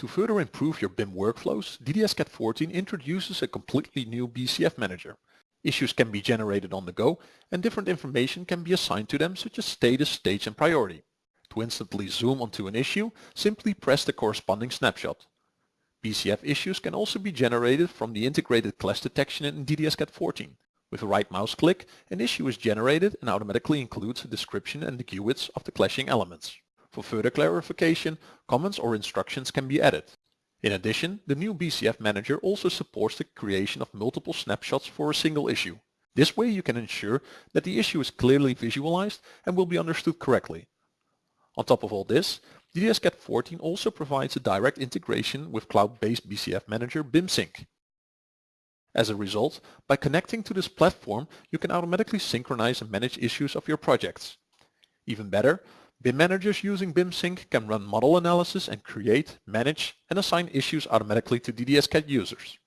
To further improve your BIM workflows, DDS-CAD 14 introduces a completely new BCF manager. Issues can be generated on the go and different information can be assigned to them such as status, stage and priority. To instantly zoom onto an issue, simply press the corresponding snapshot. BCF issues can also be generated from the integrated clash detection in DDS-CAD 14. With a right mouse click, an issue is generated and automatically includes a description and the GUIDs of the clashing elements. For further clarification, comments or instructions can be added. In addition, the new BCF Manager also supports the creation of multiple snapshots for a single issue. This way you can ensure that the issue is clearly visualized and will be understood correctly. On top of all this, DDS-CAD 14 also provides a direct integration with cloud-based BCF Manager BIMsync. As a result, by connecting to this platform, you can automatically synchronize and manage issues of your projects. Even better, BIM managers using BIMsync can run model analysis and create, manage, and assign issues automatically to DDS-CAD users.